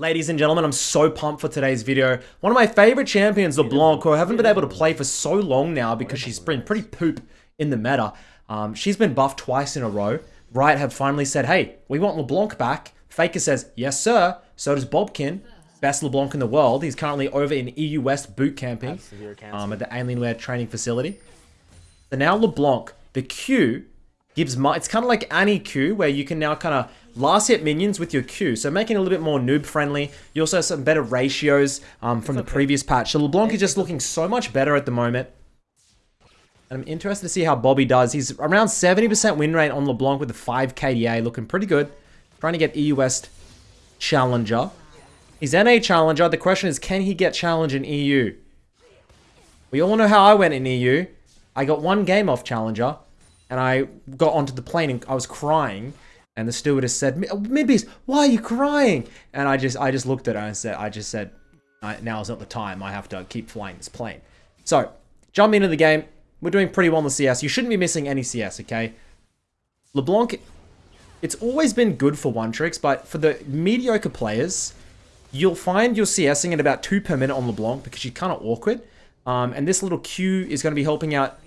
Ladies and gentlemen, I'm so pumped for today's video. One of my favorite champions, LeBlanc, who I haven't been able to play for so long now because she's been pretty poop in the meta. Um, she's been buffed twice in a row. Riot have finally said, hey, we want LeBlanc back. Faker says, yes, sir. So does Bobqin. Best LeBlanc in the world. He's currently over in EU West boot camping um, at the Alienware training facility. So now LeBlanc, the Q gives my, it's kind of like Annie Q where you can now kind of last hit minions with your Q. So making it a little bit more noob friendly. You also have some better ratios um, from the previous patch. So LeBlanc is just looking so much better at the moment. And I'm interested to see how Bobby does. He's around 70% win rate on LeBlanc with a 5 KDA, looking pretty good. Trying to get EU West Challenger. He's NA Challenger. The question is, can he get Challenge in EU? We all know how I went in EU. I got one game off Challenger, and I got onto the plane and I was crying. And the stewardess said, Midbeast, why are you crying? And I just I just looked at her and said, I just said, now is not the time. I have to keep flying this plane. So, jump into the game. We're doing pretty well in the CS. You shouldn't be missing any CS, okay? LeBlanc, it's always been good for one tricks, but for the mediocre players, you'll find you're CSing at about two per minute on LeBlanc because she's kind of awkward. Um, and this little Q is going to be helping out,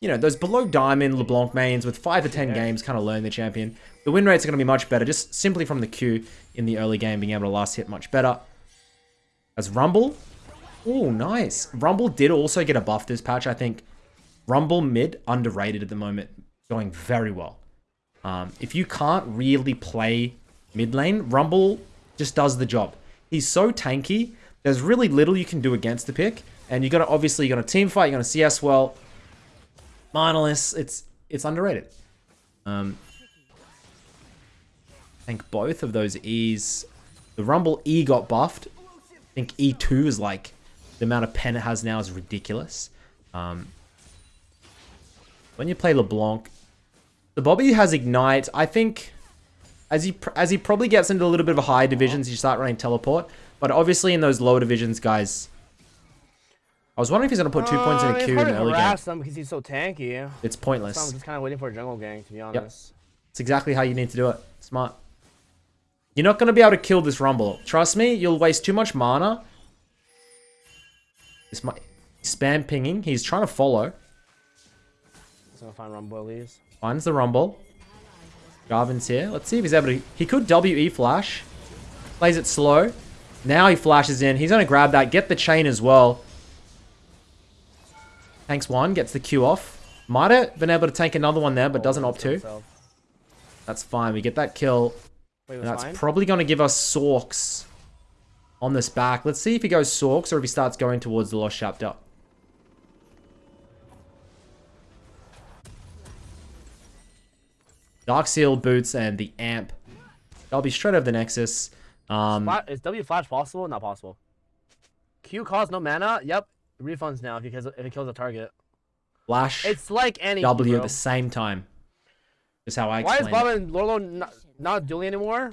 you know, those below diamond LeBlanc mains with five to ten games kind of learn the champion. The win rates are going to be much better just simply from the queue in the early game being able to last hit much better. As Rumble, oh nice. Rumble did also get a buff this patch. I think Rumble mid underrated at the moment, going very well. Um, if you can't really play mid lane, Rumble just does the job. He's so tanky. There's really little you can do against the pick. And you got to obviously you got to team fight. You're gonna CS well. Mindless. It's it's underrated. Um, I think both of those E's. The Rumble E got buffed. I think E2 is like the amount of pen it has now is ridiculous. Um, when you play LeBlanc, the Bobby has Ignite. I think as he as he probably gets into a little bit of a higher divisions, you start running Teleport. But obviously in those lower divisions, guys, I was wondering if he's going to put two uh, points in a queue in the early game. Him because he's so tanky. It's pointless. So I'm just kind of waiting for a jungle gang, to be honest. Yep. It's exactly how you need to do it. Smart. You're not going to be able to kill this Rumble. Trust me, you'll waste too much mana. This might... Spam pinging. He's trying to follow. He's to find Rumble leaves. Finds the Rumble. Jarvan's here. Let's see if he's able to... He could WE flash. Plays it slow. Now he flashes in. He's going to grab that. Get the chain as well. Tanks one. Gets the Q off. Might have been able to tank another one there, but doesn't opt to. That's fine. We get that kill. Wait, that's fine? probably going to give us Sorks on this back. Let's see if he goes Sorks or if he starts going towards the Lost Chapter. Dark Seal boots and the amp. I'll be straight over the Nexus. Um, is W flash possible? Not possible. Q costs no mana. Yep, refunds now because if it kills a target. Flash. It's like any W at the same time. Is how I. Why is Bob and Lolo not, not dueling anymore?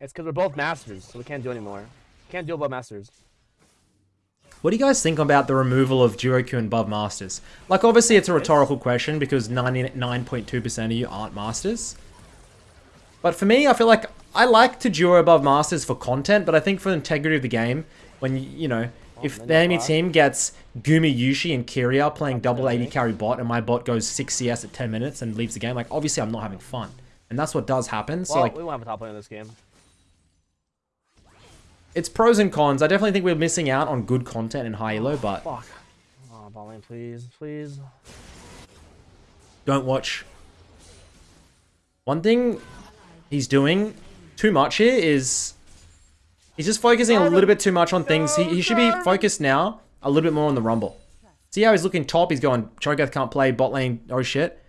It's because we're both masters, so we can't do anymore. Can't duel above masters. What do you guys think about the removal of Duo Q and above masters? Like, obviously, it's a rhetorical question because 99.2% of you aren't masters. But for me, I feel like I like to duo above masters for content, but I think for the integrity of the game, when, you know, Oh, if the enemy team gets Gumayusi and Keria playing double AD carry bot and my bot goes 6 CS at 10 minutes and leaves the game, like, obviously I'm not having fun. And that's what does happen. So, well, like, we won't have a top lane in this game it's pros and cons. I definitely think we're missing out on good content in high elo, oh, but... Fuck. Oh, ball lane, please, please. Don't watch. One thing he's doing too much here is... He's just focusing a little bit too much on things. He, he should be focused now a little bit more on the Rumble. See how he's looking top? He's going, Cho'Gath can't play, bot lane, oh shit.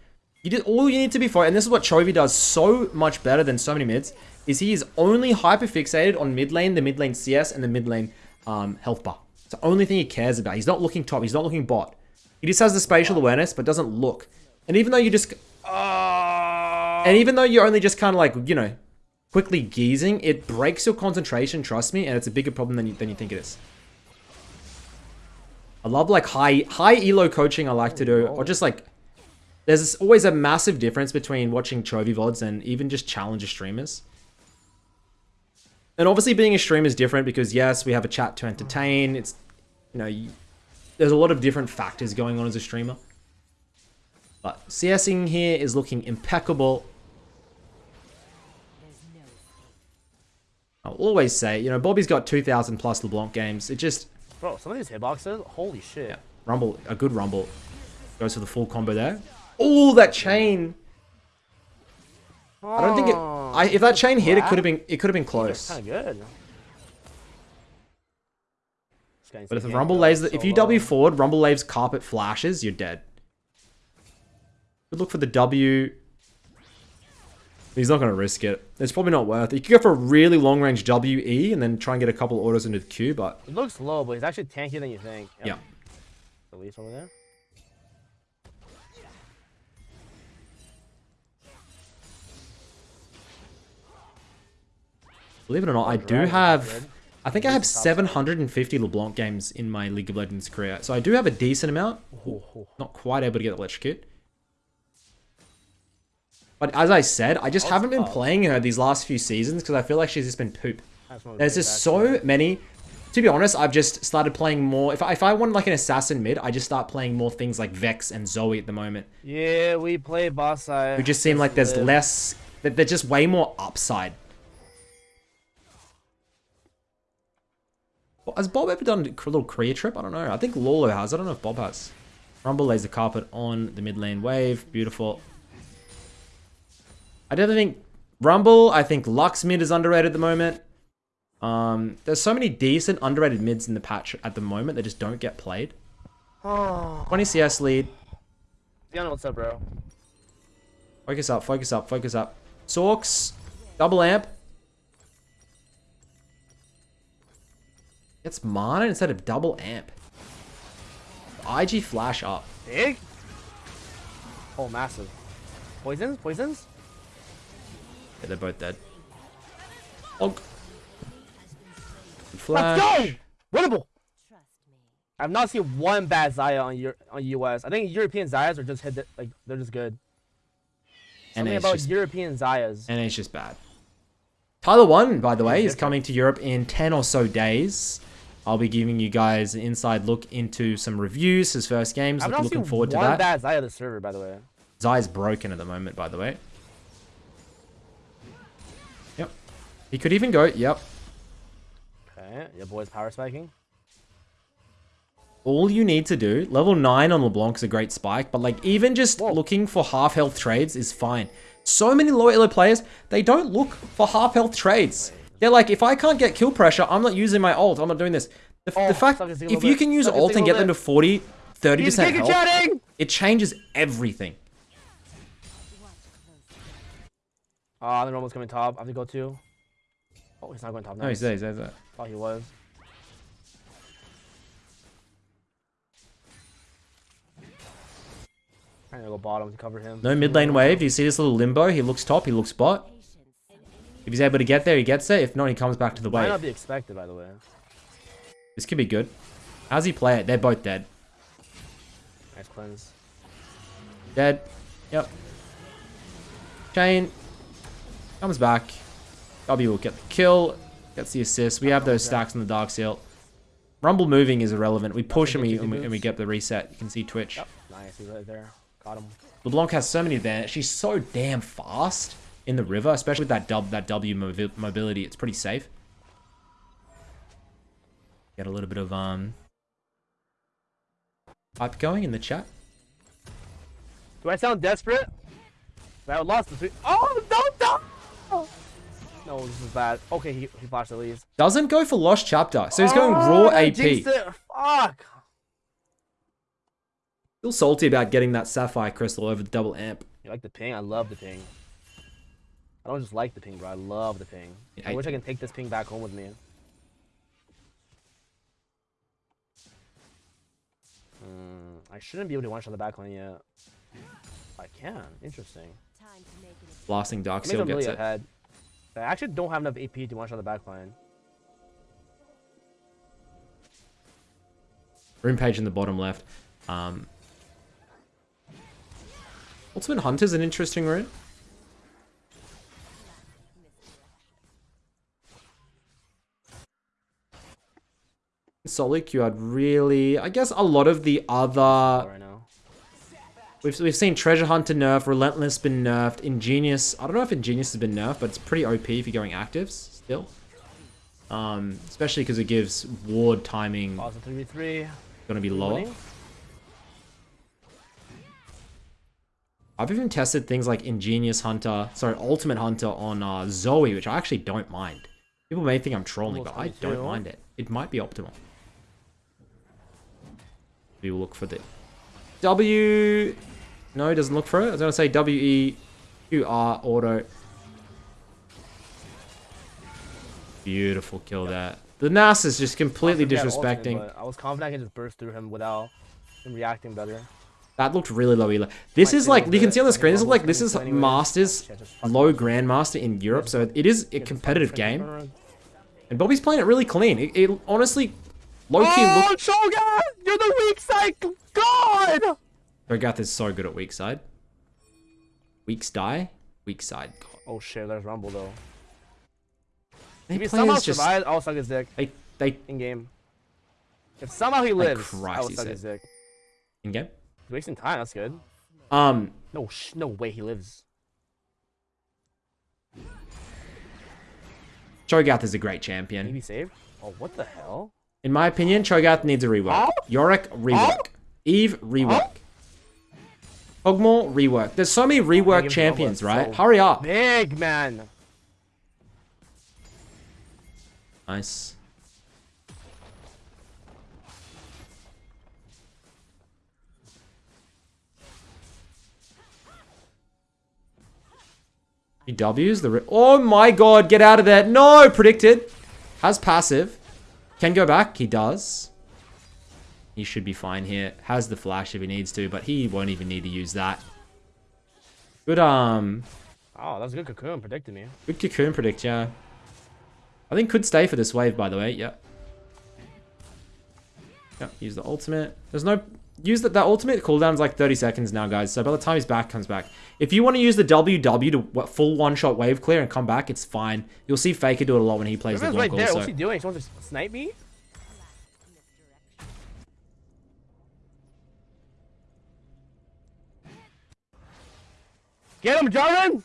You did all you need to be for, and this is what Chovy does so much better than so many mids, is he is only hyper fixated on mid lane, the mid lane CS, and the mid lane um, health bar. It's the only thing he cares about. He's not looking top. He's not looking bot. He just has the spatial awareness, but doesn't look. And even though you just... Uh... And even though you're only just kind of like, you know, quickly geezing, it breaks your concentration, trust me, and it's a bigger problem than you, than you think it is. I love like high high elo coaching I like to do, or just like there's always a massive difference between watching Chovy VODs and even just challenger streamers. And obviously, being a streamer is different because yes, we have a chat to entertain. It's you know, you, there's a lot of different factors going on as a streamer. But CSing here is looking impeccable. I'll always say, you know, Bobby's got 2,000 plus LeBlanc games. It just, Bro, some of these hitboxes, holy shit. yeah, Rumble, a good Rumble. Goes for the full combo there. Oh, that chain. I don't think it, I, if that chain hit, it could have been, it could have been close. Kind of good. This guy needs But if the Rumble lays, the, if you. W forward, Rumble lays carpet flashes, you're dead. Good look for the W. He's not going to risk it. It's probably not worth it. You could go for a really long range WE and then try and get a couple autos into the queue, but It looks low, but he's actually tankier than you think. Yep. yeah. Release over there. Believe it or not, I do have. I think I have 750 LeBlanc games in my League of Legends career, so I do have a decent amount. Oh, oh. Not quite able to get electrocute. But as I said, I just haven't been playing her these last few seasons because I feel like she's just been poop. That's one of There's just so many. To be honest, I've just started playing more. If I, if I want like an assassin mid, I just start playing more things like Vex and Zoe at the moment. Yeah, we play boss side. Who just seem like there's less. that They're just way more upside. Has Bob ever done a little career trip? I don't know. I think Lolo has. I don't know if Bob has. Rumble lays the carpet on the mid lane wave. Beautiful. I definitely think Rumble. I think Lux mid is underrated at the moment. Um, there's so many decent underrated mids in the patch at the moment that just don't get played. Oh, 20 CS lead. Diana, what's up, bro? Focus up, focus up, focus up. Sorks, double amp. It's mana instead of double amp. IG flash up. Big? Oh, massive. Poisons? Poisons? Yeah, they're both dead. Oh. Og. Let's go! Winnable! I've not seen one bad Xayah on your on US. I think European Xayahs are just hit like they're just good. And Something it's about just, European Xayahs. and it's just bad. Tyler One, by the way, is coming to Europe in 10 or so days. I'll be giving you guys an inside look into some reviews, his first games. Not looking forward to one that. bad Xayah on the server, by the way. Xayah's broken at the moment, by the way. He could even go, yep. Okay, your boy's power spiking. All you need to do, level 9 on LeBlanc is a great spike, but like even just Whoa. looking for half health trades is fine. So many low elo players, they don't look for half health trades. They're like, if I can't get kill pressure, I'm not using my ult, I'm not doing this. The, Oh, the fact, suck his dick a if you bit, can use suck ult and get them to 40, 30% health, chatting! it changes everything. Ah, the normal's coming top. I have to go too. Oh, he's not going top. No, he's Nice. there, he's there, he's there. Thought he was. Trying to go bottom to cover him. No mid lane wave. You see this little limbo? He looks top, he looks bot. If he's able to get there, he gets there. If not, he comes back to the Might wave. not be expected, by the way. This could be good. How's he play it? They're both dead. Nice cleanse. Dead. Yep. Chain. Comes back. W will get the kill. Gets the assist. We have those stacks in the Dark Seal. Rumble moving is irrelevant. We push and we, and we, and we get the reset. You can see Twitch. Yep. Nice. He's right there. Got him. LeBlanc has so many advantages. She's so damn fast in the river, especially with that, dub, that W mobi- mobility. It's pretty safe. Get a little bit of um hype going in the chat. Do I sound desperate? I lost the three. Oh, no, no! No, this is bad. Okay, he, he flashed at least. Doesn't go for Lost Chapter, so he's going raw Oh, AP. Fuck! Still salty about getting that Sapphire Crystal over the double amp. You like the ping? I love the ping. I don't just like the ping, bro. I love the ping. I, I- wish I can take this ping back home with me. Hmm, I shouldn't be able to one shot the backline yet. I can. Interesting. Blasting Dark Seal I'm really gets it. ahead. I actually don't have enough AP to one shot the backline. Room page in the bottom left. Um, Ultimate Hunter's an interesting rune. Solik, you had really, I guess, a lot of the other We've, we've seen Treasure Hunter nerf, Relentless been nerfed, Ingenious... I don't know if Ingenious has been nerfed, but it's pretty OP if you're going actives still. Um, especially because it gives ward timing Pause 3v3. gonna be lower. I've even tested things like Ingenious Hunter, sorry, Ultimate Hunter on uh, Zoe, which I actually don't mind. People may think I'm trolling, but I don't mind it. It might be optimal. We will look for the W. No, doesn't look for it. I was gonna say W E Q R auto. Beautiful kill that. The Nas is just completely had disrespecting. but I was confident I could just burst through him without him reacting better. That looked really low elo. This Might is like, you can see on the screen, this is like, this is. Masters, Yeah, just fuck low. Grandmaster in Europe, so it is a competitive game. And Bobby's playing it really clean. It, it honestly, low-key Oh, look... Shogun! You're the weak side god! Rogath is so good at weak side. Weaks die, weak side. God. Oh shit, there's Rumble though. They If he somehow just, survived, I'll suck his dick they, they, in game. If somehow he lives, Christ, I will suck his dick. in game. He's wasting time, that's good. Um, No, sh no way he lives. Cho'Gath is a great champion. Maybe saved? Oh, what the hell? In my opinion, Cho'Gath needs a rework. Yorick, rework. Eve, rework. Hogmore, rework. There's so many rework champions, right? so Hurry up. Big man! Nice. He W's the. Oh my god, get out of there. No, predicted. Has passive. Can go back. He does. He should be fine here. Has the flash if he needs to, but he won't even need to use that. Good, um, Oh, that's a good cocoon, predicted me. good cocoon predict, yeah. I think could stay for this wave, by the way. Yep. Yep, use the ultimate. There's no... Use that, that ultimate cooldown's like 30 seconds now, guys. So by the time his back comes back. If you want to use the WW to what, full one-shot wave clear and come back, it's fine. You'll see Faker do it a lot when he plays the Riven's right there. also. What's he doing? He wants to snipe me? Get him, Jarvan!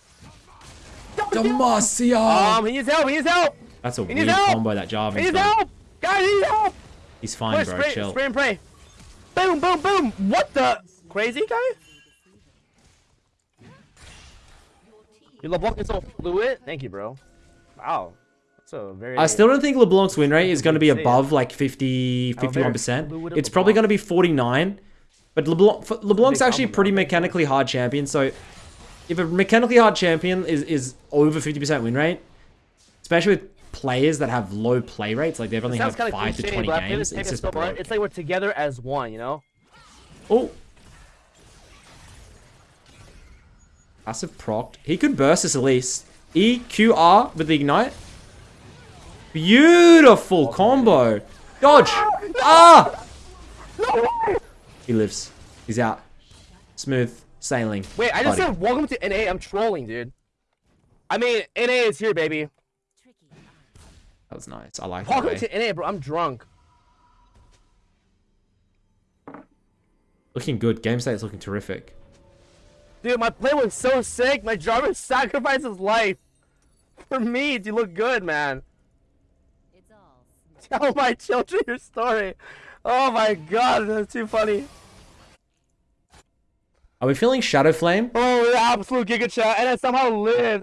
Demacia! Um, he needs help. He needs help. That's a needs weird help! combo that He Jarvan's needs done. help. Guys, he needs help. He's fine, Push, bro. spray, Chill. spray and pray. Boom, boom, boom. What the? Crazy guy? Your LeBlanc is so fluid. Thank you, bro. Wow. That's a very. I still don't think LeBlanc's win rate is going to be Say it. above like 50, Oh, 51%. It's probably going to be 49. But LeBlanc, LeBlanc's actually a pretty mechanically hard champion. So if a mechanically hard champion is, is over 50% win rate, especially with players that have low play rates, like they've only had kind of 5 to 20 but I play games, it's just broke. It's like we're together as one, you know? Oh. Passive proc. He could burst this at least. EQR with the ignite. Beautiful combo. Dodge. Ah! He lives. He's out. Smooth sailing. Wait, I just buddy. said welcome to NA. I'm trolling, dude. I mean, NA is here, baby. That was nice. I like that. Welcome way. to NA, bro. I'm drunk. Looking good. Game state's looking terrific. Dude, my play was so sick. My Jarvan sacrificed his life. For me to look good, man. It's all Tell my children your story. Oh my god, that's too funny. Are we feeling Shadow Flame? Oh, the absolute giga chat, and I somehow lived.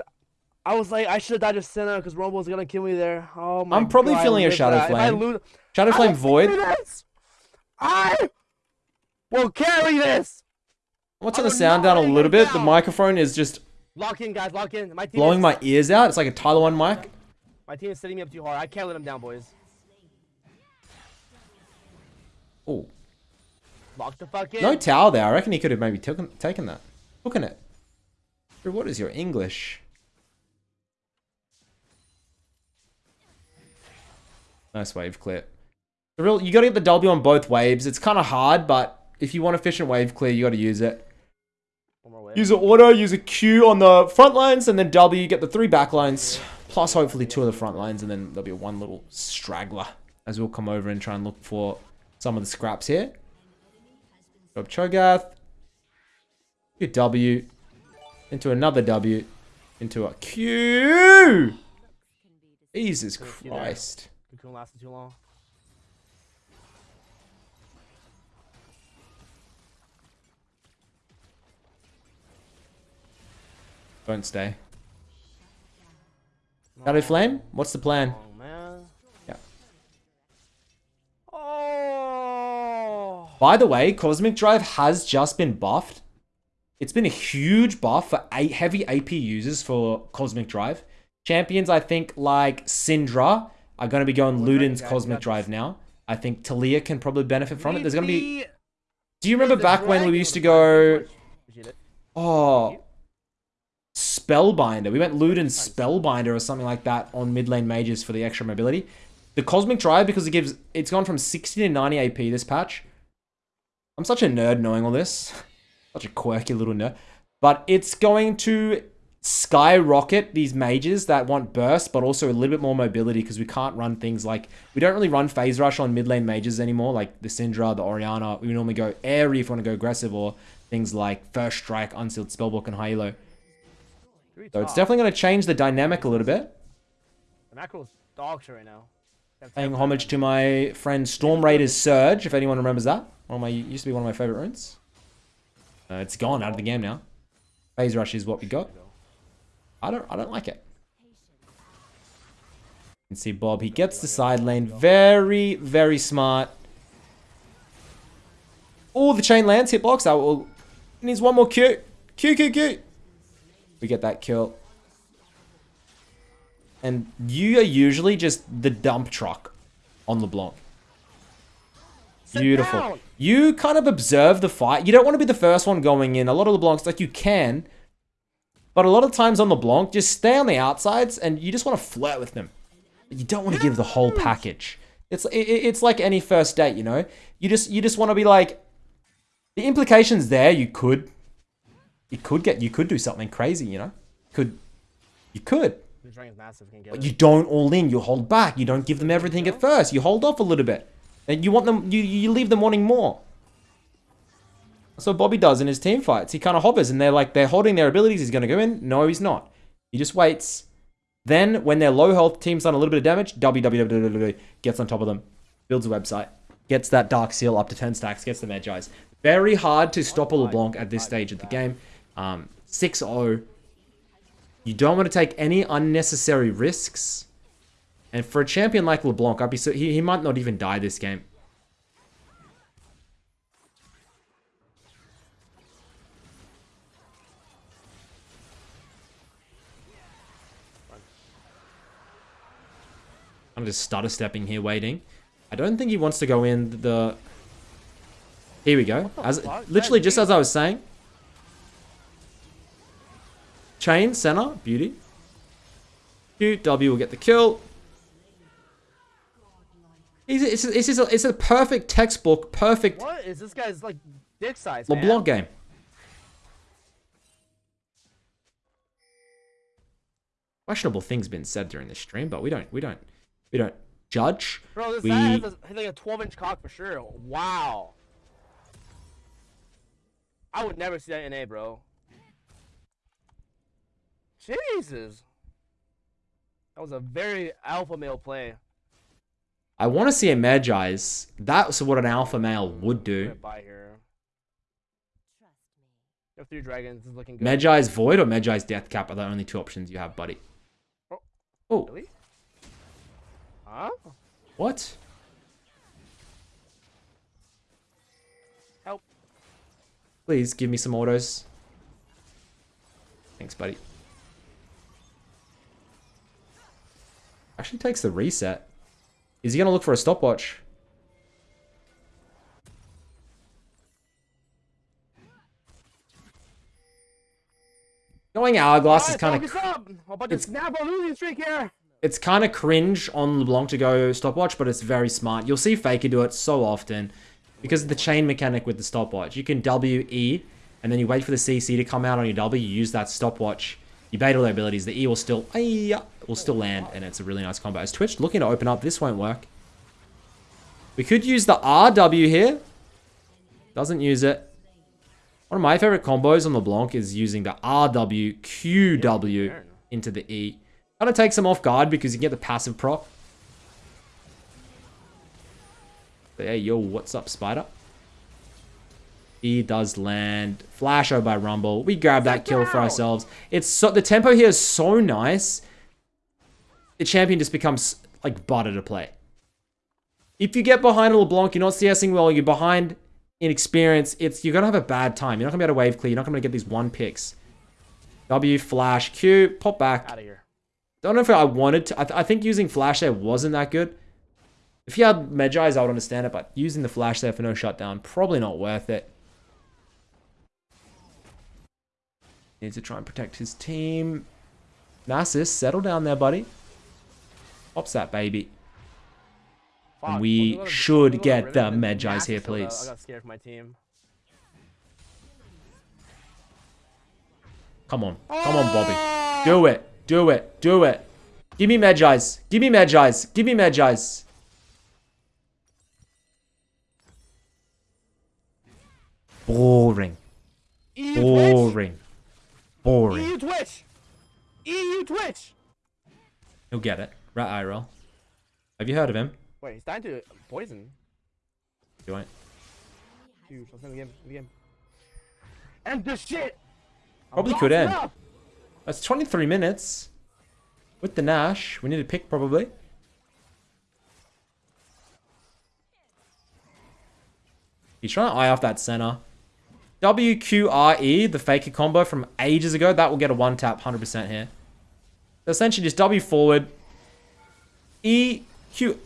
I was like, I should have died to Senna because Rumble was gonna kill me there. Oh my I'm probably God, feeling a Shadow that. If I Flame. lose, Shadow I Flame Void? this. I will carry this. I turn the sound down a little bit. The microphone is just Lock in, guys. Lock in. My team blowing is, my ears out. It's like a Tyler 1 mic. My team is setting me up too hard. I can't let them down, boys. Oh. Lock the fuck in. No towel there. I reckon he could have maybe taken taken that. Hooking it. What is your English? Nice wave clear. The real, you got to get the W on both waves. It's kind of hard, but if you want efficient wave clear, you got to use it. One more way. Use an auto, use a Q on the front lines, and then W, get the three back lines, plus hopefully two of the front lines, and then there'll be one little straggler as we'll come over and try and look for some of the scraps here. Drop Cho'Gath. Good W. Into another W. Into a Q. Jesus you. Christ. Cocoon lasted too long. Don't stay. Shadow Flame? What's the plan? Oh man. Yeah. Oh. By the way, Cosmic Drive has just been buffed. It's been a huge buff for eight heavy AP users for Cosmic Drive. Champions, I think, like Syndra are going to be going Luden's Cosmic Drive now. I think Taliyah can probably benefit from it. There's going to be... Do you remember back when we used to go... fine. Appreciate it. Oh... Spellbinder. We went Luden Spellbinder or something like that on mid lane mages for the extra mobility. The Cosmic Drive, because it gives... It's gone from 60 to 90 AP this patch. I'm such a nerd knowing all this. Such a quirky little nerd. But it's going to skyrocket these mages that want burst, but also a little bit more mobility because we can't run things like... We don't really run Phase Rush on mid lane mages anymore, like the Syndra, the Orianna. We normally go Aery if we want to go aggressive, or things like First Strike, Unsealed Spellbook, and High Elo. So it's definitely going to change the dynamic a little bit. The macro's dog shit right now. Paying homage to my friend Stormraider's Surge, if anyone remembers that. One of my used to be one of my favorite runes. Uh, it's gone out of the game now. Phase Rush is what we got. I don't I don't like it. You can see Bob. He gets the side lane. Very, very smart. Oh, the chain lands. Hitbox. I will. Needs one more Q. Q, Q, Q. We get that kill. And you are usually just the dump truck on LeBlanc. Sit Beautiful. down. You kind of observe the fight. You don't want to be the first one going in. A lot of LeBlancs, like you can, but a lot of times on LeBlanc, just stay on the outsides and you just want to flirt with them. You don't want to give the whole package. It's it, it- it's like any first date, you know. You just you just want to be like, the implications there. You could, you could get you could do something crazy, you know. Could you could. The dragon's massive. Can get But it. you don't all in. You hold back. You don't give them everything at first. You hold off a little bit. And you want them. You you leave them wanting more. That's what Bobby does in his team fights. He kind of hovers, and they're like they're holding their abilities. He's going to go in. No, he's not. He just waits. Then, when they're low health, team's done a little bit of damage. www gets on top of them, builds a website, gets that dark seal up to 10 stacks, gets the Mejai's. Very hard to stop a LeBlanc at this stage of the game. Um, 6-0. You don't want to take any unnecessary risks. And for a champion like LeBlanc, I'd be so he, he might not even die this game. I'm just stutter stepping here, waiting. I don't think he wants to go in the. Here we go. As literally just as I was saying. Chain center beauty. Q W will get the kill. It's, it's, it's, it's, a, it's a perfect textbook, perfect What is this guy's like dick size? man? LeBlanc game. Questionable things been said during the stream, but we don't we don't we don't judge. Bro, this we guy has, a, has like a 12 inch cock for sure. Wow. I would never see that in A, bro. Jesus. That was a very alpha male play. I want to see a Mejai's. That's what an alpha male would do. Right here. Trust me. You three dragons. This is looking good. Mejai's Void or Mejai's Death Cap are the only two options you have, buddy. Oh. Oh, Really? Huh? what? Help. Please give me some autos. Thanks, buddy. Actually takes the reset. Is he going to look for a stopwatch? Going hourglass is kind of focus up. How about this snap a losing streak here? it's kind of cringe on LeBlanc to go stopwatch, but it's very smart. You'll see Faker do it so often because of the chain mechanic with the stopwatch. You can W E, and then you wait for the CC to come out on your W. You use that stopwatch. You bait all their abilities. The E will still will still land, and it's a really nice combo. As Twitch looking to open up, this won't work. We could use the RW here. Doesn't use it. One of my favorite combos on LeBlanc is using the RW, QW into the E. Kind of takes him off guard because you get the passive proc. But hey, yo, what's up, Spider? He does land. Flash over by Rumble. We grab that kill for ourselves. It's so the tempo here is so nice. The champion just becomes like butter to play. If you get behind a LeBlanc, you're not CSing well, you're behind in experience, it's you're gonna have a bad time. You're not gonna be able to wave clear, you're not gonna get these one picks. W, flash, Q, pop back. Out of here. Don't know if I wanted to. I, th I think using flash there wasn't that good. If you had Mejai's, I would understand it, but using the flash there for no shutdown, probably not worth it. Needs to try and protect his team. Nasus, settle down there, buddy. Pops that baby. Fuck, we wasn't should wasn't get the of him. Mejai's here, Max, so, please. I got scared for my team. Come on. Come on, Bobby. Do it. Do it. Do it. Give me Mejai's. Give me Mejai's. Give me Mejai's. Boring. Boring. Boring. EU Twitch! EU Twitch! He'll get it. Rat IRL. Have you heard of him? Wait, he's dying to poison. You won't. Huge. Let's end the game. End the game. End this shit! Probably could end. enough. That's 23 minutes. With the Nash. We need a pick, probably. He's trying to eye off that center. WQRE, the faker combo from ages ago. That will get a one tap 100% here. So essentially just W forward. E, Q.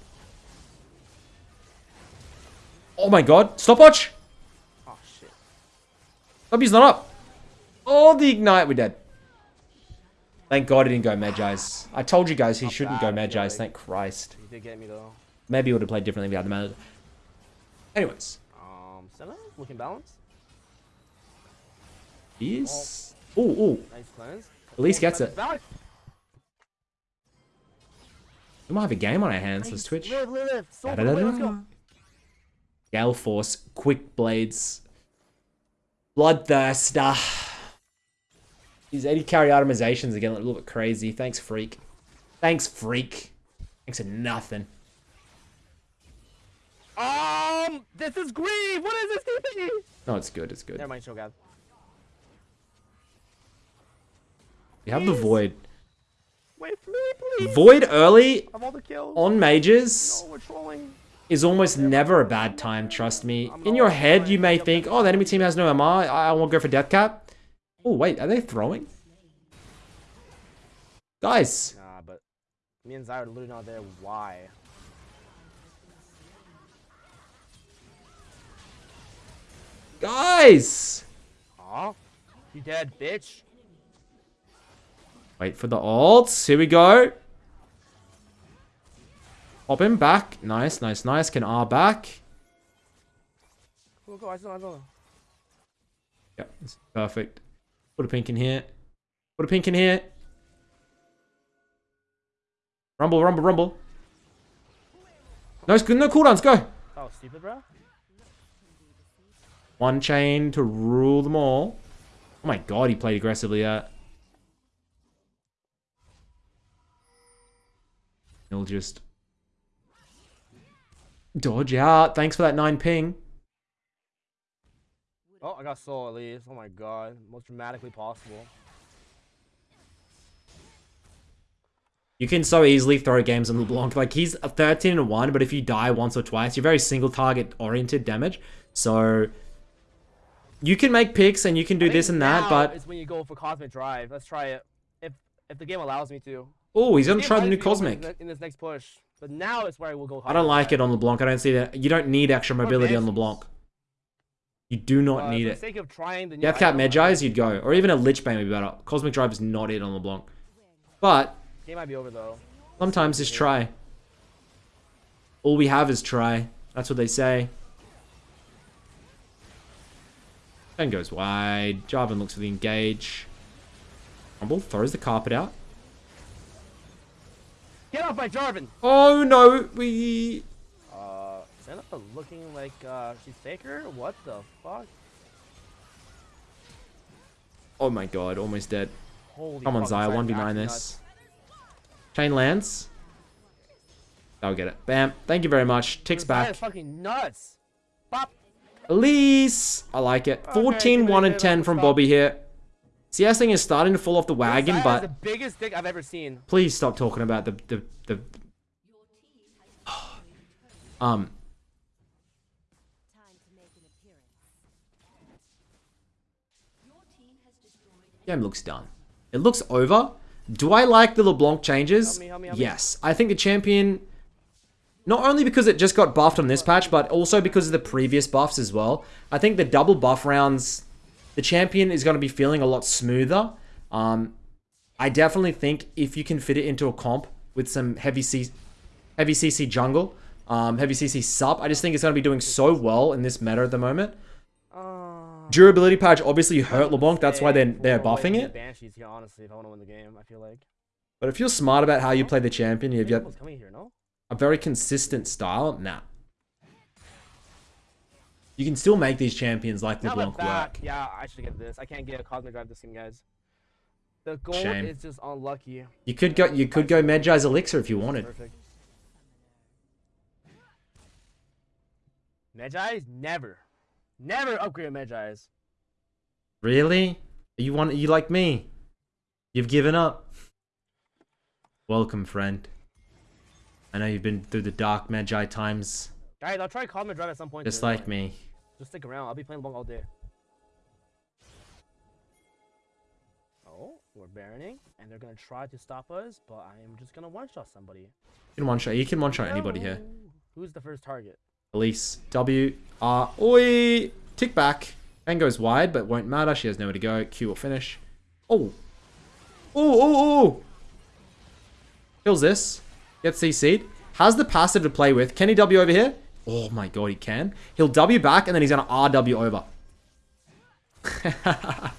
Oh my god. Stopwatch. Oh shit. W's not up. Oh, the ignite. We're dead. Thank God he didn't go Mejai's. I told you guys he shouldn't go bad, feel Mejai's. like. Thank Christ. He did get me though. Maybe he would have played differently if he had the mana. Anyways. Um, Senna looking balanced. He's... Oh, oh. Nice cleanse. At least gets it. We might have a game on our hands. Let's Twitch. Live, live, live. Gale Force. Quick Blades. Bloodthirster. These 80 carry itemizations are getting a little bit crazy. Thanks, Freak. Thanks, Freak. Thanks for nothing. Um, this is grief. What is this TP? No, it's good. It's good. Never mind, Shogun. We have the Void. Wait for me, please. Void early Of all the kills. on mages trolling. is almost never a bad time, trust me. In your head, you may think, oh, the enemy team has no MR, I, I won't go for death cap. Oh, wait, are they throwing? Guys, Nah, but me and Zyra are literally not there. Why? guys! Aw, you dead, bitch. Wait for the ults, here we go. Pop him back, nice, nice, nice, can R back. Go, go, I saw, I saw. Yep, this is perfect. Put a pink in here. Put a pink in here. Rumble, rumble, rumble. No, no cooldowns, go! Was stupid, bro. One chain to rule them all. Oh my god, he played aggressively. He'll just dodge out. Thanks for that nine ping. Oh, I got soul at least. Oh my god. Most dramatically possible. You can so easily throw games on LeBlanc. Like he's a 13 and 1, but if you die once or twice, you're very single target oriented damage. So you can make picks and you can do this and that, but It's when you go for Cosmic Drive. Let's try it. If if the game allows me to. Oh, he's gonna try the new Cosmic. In, this next push. But now is where I will go. I don't like it on LeBlanc. I don't see that. You don't need extra mobility on LeBlanc. You do not Uh, need it. sake of trying the Death Cap item, I Mejai's, think you'd go. Or even a Lich Bane would be better. Cosmic Drive is not it on LeBlanc. But Game might be over though. sometimes just try. All we have is try. That's what they say. Then goes wide. Jarvan looks for the engage. Rumble throws the carpet out. Get off my Jarvan! Oh no, we... Uh, Senna? Xayah looking like uh, she's Faker? What the fuck? Oh my god, almost dead. Holy Come on, Xayah, 1v9 this. Chain lands. I'll get it. Bam. Thank you very much. Ticks Xayah's back. fucking nuts. Bop. Elise. I like it. Okay, 14, give me 1 a and 10 from. Bobby here. CS thing is starting to fall off the wagon, but the biggest dick I've ever seen. please stop talking about the the the. Um, Time to make an appearance. game looks done. It looks over. Do I like the LeBlanc changes? Help me, help me, help me. yes. I think the champion, not only because it just got buffed on this patch, but also because of the previous buffs as well. I think the double buff rounds, the champion is going to be feeling a lot smoother. Um, I definitely think if you can fit it into a comp with some heavy C, heavy CC jungle, um, heavy CC sup, I just think it's going to be doing so well in this meta at the moment. Durability patch obviously hurt LeBlanc, that's why they're, they're buffing it. Banshees here, honestly, if I want to win the game, I feel like. But if you're smart about how you play the champion, you've got Someone's coming here, no? a very consistent style. Nah. You can still make these champions like my LeBlanc work. Yeah, I should get this. I can't get a Cosmic Drive this game, guys. The gold Shame. is just unlucky. You could go you could go Mejai's Elixir if you wanted. Perfect. Mejai's never, never upgrade Mejai's. Really? You want you like me? You've given up. Welcome, friend. I know you've been through the dark Magi times, Guys, I'll try Cosmic Drive at some point. just today, like me. Just stick around. I'll be playing long all day. Oh, we're baroning, and they're gonna try to stop us, but I am just gonna one-shot somebody. You can one shot. You can one shot anybody here. Who's the first target? Elise. W. R. Oi. Tick back. And goes wide, but won't matter. She has nowhere to go. Q will finish. Oh. Oh, oh, oh. Kills this. Gets CC'd. Has the passive to play with. Kenny W over here? Oh my god, he can. He'll W back, and then he's going to RW over.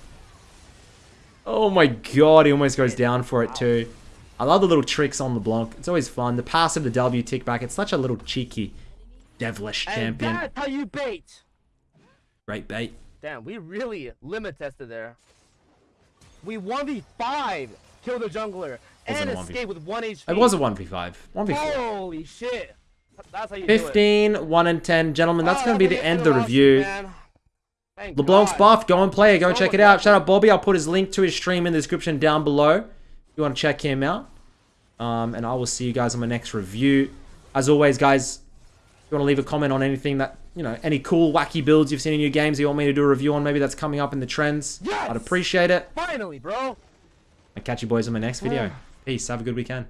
oh my god, he almost goes down for it too. I love the little tricks on LeBlanc. It's always fun. The passive, the W tick back. It's such a little cheeky, devilish And champion. that's how you bait. Great bait. Damn, we really limit tested there. We 1v5 kill the jungler and escape with 1 HP. It was a 1v5. 1v4. Holy shit. That's how you do it. 15, 1 and 10. Gentlemen, that's Oh, going to be the end of the review. man. Thank LeBlanc's God. buff. Go and play it. Go and check it out. Shout out Bobby. I'll put his link to his stream in the description down below. If you want to check him out. Um, and I will see you guys on my next review. As always, guys, if you want to leave a comment on anything that, you know, any cool, wacky builds you've seen in your games you want me to do a review on, maybe that's coming up in the trends. Yes! I'd appreciate it. Finally, bro. I'll catch you boys on my next video. Peace. Have a good weekend.